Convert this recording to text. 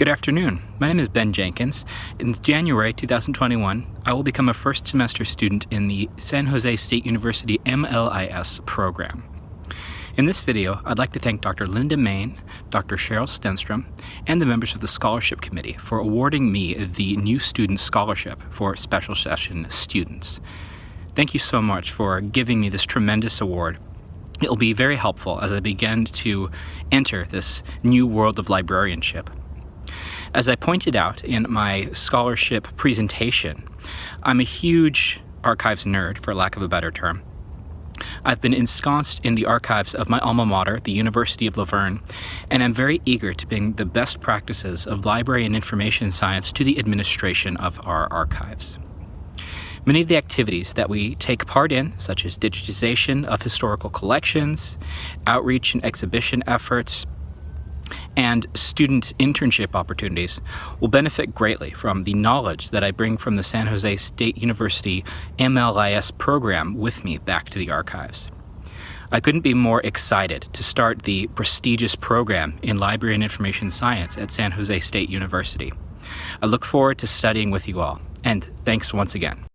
Good afternoon. My name is Ben Jenkins. In January 2021, I will become a first semester student in the San Jose State University MLIS program. In this video, I'd like to thank Dr. Linda Main, Dr. Cheryl Stenstrom, and the members of the Scholarship Committee for awarding me the New Student Scholarship for Special Session students. Thank you so much for giving me this tremendous award. It will be very helpful as I begin to enter this new world of librarianship. As I pointed out in my scholarship presentation, I'm a huge archives nerd, for lack of a better term. I've been ensconced in the archives of my alma mater, the University of La Verne, and I'm very eager to bring the best practices of library and information science to the administration of our archives. Many of the activities that we take part in, such as digitization of historical collections, outreach and exhibition efforts, and student internship opportunities will benefit greatly from the knowledge that I bring from the San Jose State University MLIS program with me back to the archives. I couldn't be more excited to start the prestigious program in Library and Information Science at San Jose State University. I look forward to studying with you all, and thanks once again.